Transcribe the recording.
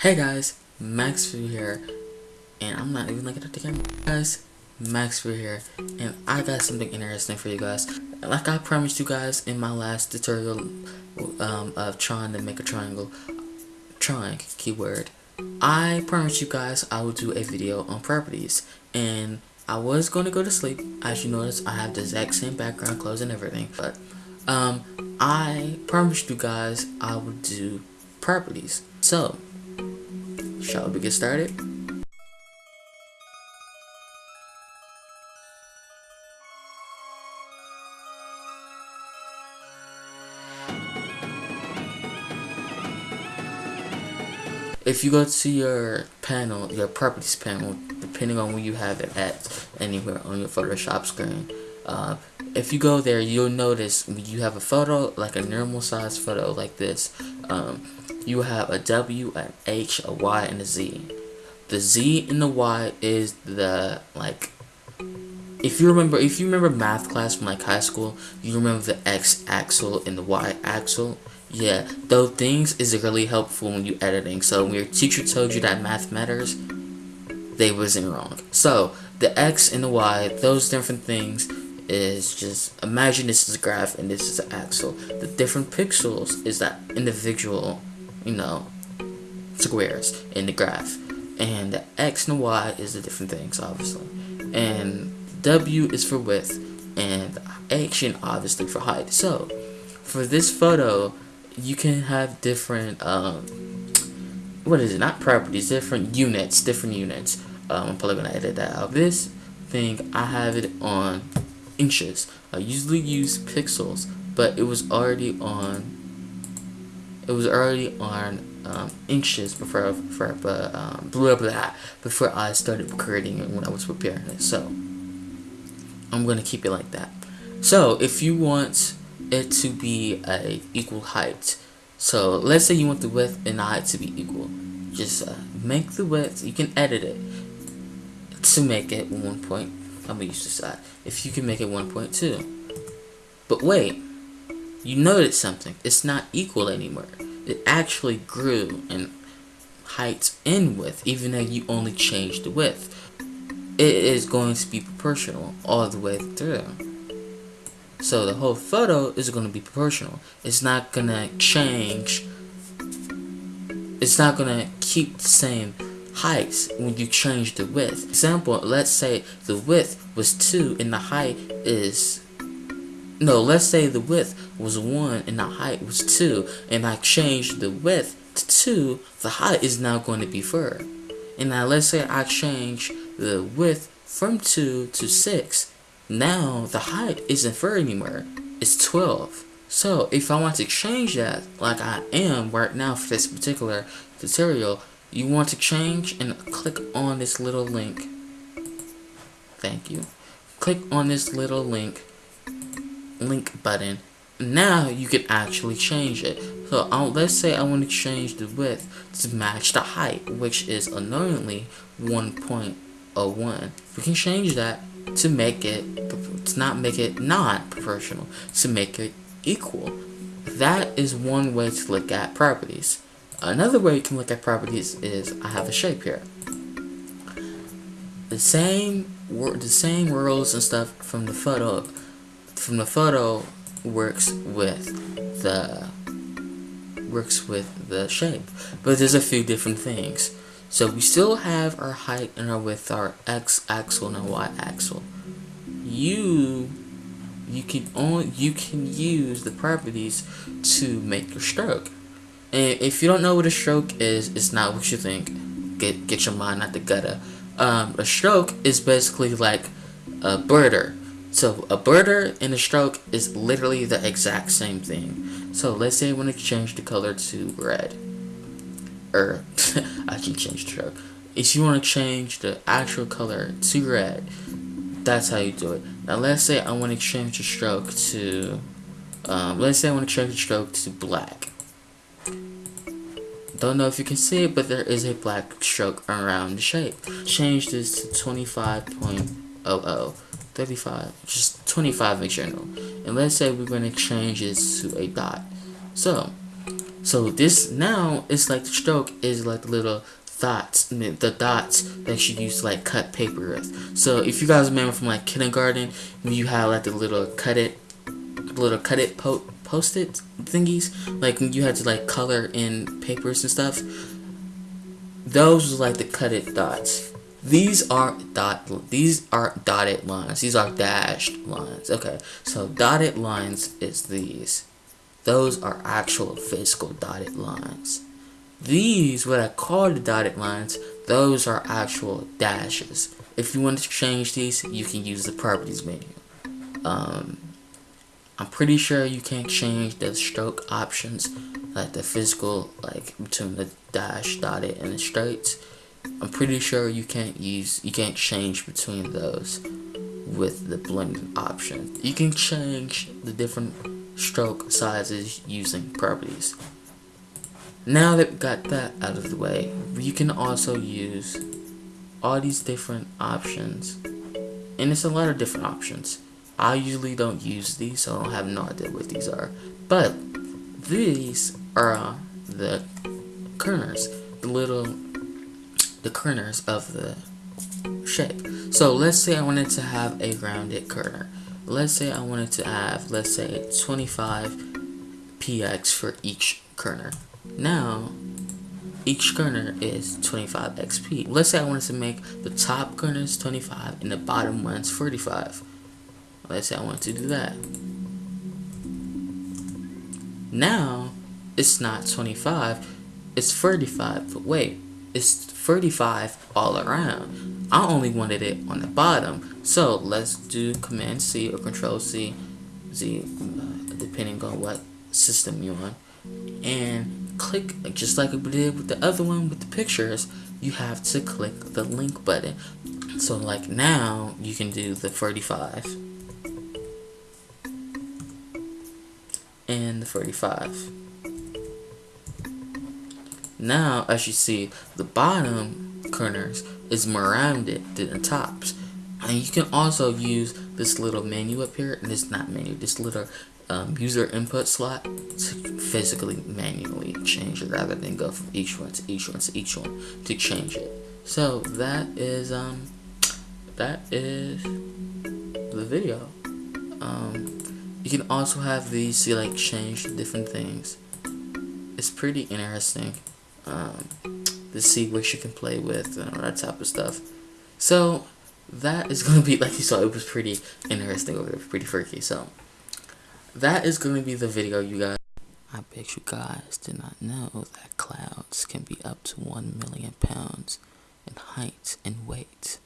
Hey guys, Maxfu here, and I'm not even looking at the camera. Guys, Maxfu here, and I got something interesting for you guys. Like I promised you guys in my last tutorial um, of trying to make a triangle, trying, keyword, I promised you guys I would do a video on properties, and I was going to go to sleep. As you notice, I have the exact same background clothes and everything, but um, I promised you guys I would do properties. So, Shall we get started? If you go to your panel, your properties panel, depending on where you have it at, anywhere on your Photoshop screen, uh, if you go there, you'll notice you have a photo, like a normal size photo like this. Um, you have a W, an H, a Y, and a Z. The Z and the Y is the like if you remember if you remember math class from like high school, you remember the X axle and the Y axle. Yeah, those things is really helpful when you editing. So when your teacher told you that math matters, they wasn't wrong. So the X and the Y, those different things is just imagine this is a graph and this is an axle. The different pixels is that individual you know, squares in the graph. And the x and y is the different things, obviously. And w is for width, and and obviously for height. So, for this photo, you can have different, um, what is it, not properties, different units, different units. Um, I'm probably going to edit that out. This thing, I have it on inches. I usually use pixels, but it was already on it was already on um, inches before before but um, blah, blah, before I started creating it when I was preparing it. So I'm gonna keep it like that. So if you want it to be a equal height, so let's say you want the width and the height to be equal, just uh, make the width. You can edit it to make it one point. I'm gonna use this side. If you can make it 1.2, but wait you notice something. It's not equal anymore. It actually grew in height and width, even though you only changed the width. It is going to be proportional all the way through. So the whole photo is going to be proportional. It's not going to change. It's not going to keep the same heights when you change the width. Example, let's say the width was 2 and the height is no, let's say the width was 1 and the height was 2, and I changed the width to 2, the height is now going to be 4. And now let's say I change the width from 2 to 6, now the height isn't 4 anymore, it's 12. So if I want to change that, like I am right now for this particular tutorial, you want to change and click on this little link. Thank you. Click on this little link link button. Now you can actually change it. So I'll, let's say I want to change the width to match the height which is annoyingly 1.01 we can change that to make it to not make it not proportional to make it equal. That is one way to look at properties. Another way you can look at properties is I have a shape here. The same the same rules and stuff from the photo from the photo works with the works with the shape. But there's a few different things. So we still have our height and our width our x axle and our y axle. You you can only you can use the properties to make your stroke. And if you don't know what a stroke is it's not what you think. Get get your mind out the gutter. Um, a stroke is basically like a border so a border and a stroke is literally the exact same thing. So let's say I want to change the color to red. Or, I can change the stroke. If you want to change the actual color to red, that's how you do it. Now let's say I want to change the stroke to, um, let's say I want to change the stroke to black. Don't know if you can see it, but there is a black stroke around the shape. Change this to 25.00. 35, just 25 in general. And let's say we're going to change this to a dot. So, So this now is like the stroke is like the little dots, the dots that you use to like cut paper with. So if you guys remember from like kindergarten, when you had like the little cut it, little cut it po post it thingies, like when you had to like color in papers and stuff. Those was like the cut it dots. These are dot. These are dotted lines. These are dashed lines. Okay, so dotted lines is these. Those are actual physical dotted lines. These, what I call the dotted lines, those are actual dashes. If you want to change these, you can use the properties menu. Um, I'm pretty sure you can't change the stroke options, like the physical, like between the dash, dotted, and the straights. I'm pretty sure you can't use, you can't change between those with the blending option. You can change the different stroke sizes using properties. Now that we got that out of the way, you can also use all these different options. And it's a lot of different options. I usually don't use these, so I don't have no idea what these are. But these are the kerners, the little, the corners of the shape. So let's say I wanted to have a rounded corner. Let's say I wanted to have, let's say 25 px for each corner. Now, each corner is 25 XP. Let's say I wanted to make the top corners 25 and the bottom ones 45. Let's say I wanted to do that. Now, it's not 25, it's 35, but wait, it's 35 all around. I only wanted it on the bottom, so let's do Command C or Control C, Z, uh, depending on what system you're on, and click, just like we did with the other one with the pictures, you have to click the link button. So like now, you can do the 35 and the 35. Now, as you see, the bottom corners is more rounded than the tops. And you can also use this little menu up here, and this not menu, this little um, user input slot to physically manually change it rather than go from each one to each one to each one to change it. So that is um that is the video. Um, you can also have these to like change different things. It's pretty interesting um, to see what you can play with and all that type of stuff. So that is gonna be like you saw. It was pretty interesting over there, pretty freaky. So that is going to be the video, you guys. I bet you guys did not know that clouds can be up to 1 million pounds in height and weight.